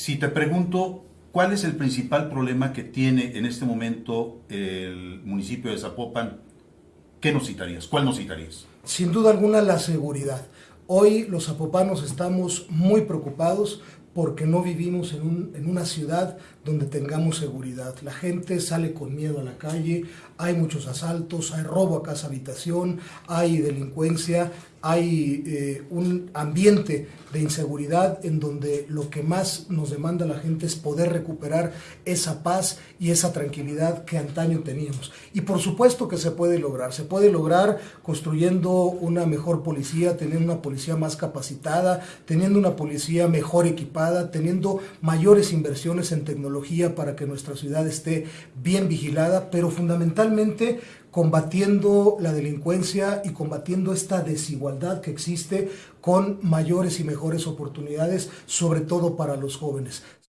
Si te pregunto, ¿cuál es el principal problema que tiene en este momento el municipio de Zapopan? ¿Qué nos citarías? ¿Cuál nos citarías? Sin duda alguna la seguridad. Hoy los zapopanos estamos muy preocupados porque no vivimos en, un, en, una ciudad donde tengamos seguridad. La gente sale con miedo a la calle, hay muchos asaltos, hay robo a casa habitación, hay delincuencia, hay eh, un ambiente de inseguridad en donde lo que más nos demanda la gente es poder recuperar esa paz y esa tranquilidad que antaño teníamos. Y por supuesto que se puede lograr, se puede lograr construyendo una mejor policía, teniendo una policía más capacitada, teniendo una policía mejor equipada, teniendo mayores inversiones en tecnología para que nuestra ciudad esté bien vigilada, pero fundamentalmente combatiendo la delincuencia y combatiendo esta desigualdad que existe con mayores y mejores oportunidades, sobre todo para los jóvenes.